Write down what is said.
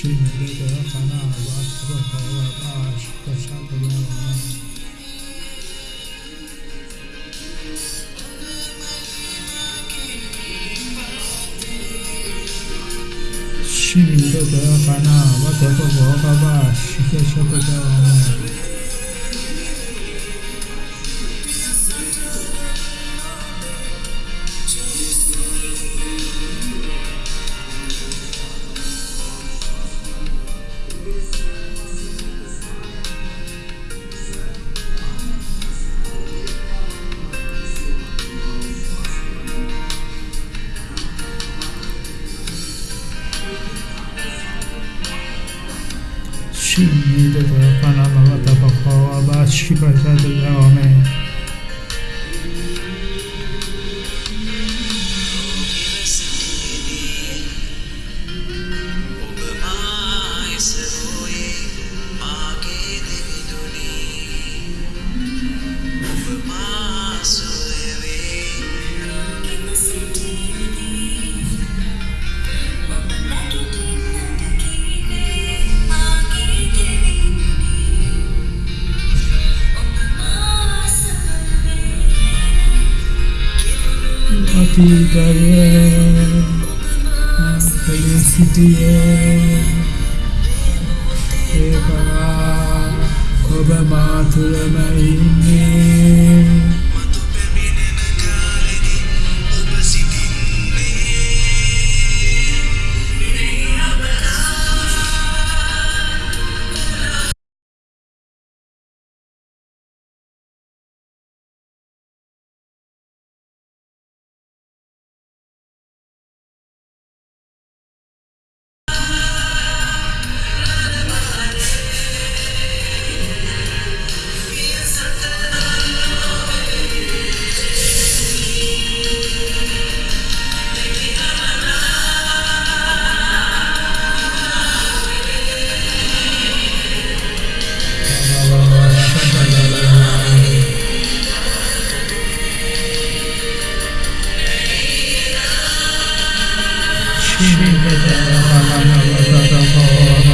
Şimdi de bana bak bak bak aşk yaşa bulamam Shimmy, Dodô, Paná, Bota, Vovó, Babá, Chica, Chocodão. ชิมิตะตะปะนะมะตะปะขอวะบาชิปะตะตะโลเม felicité, ชีวิตเจ้า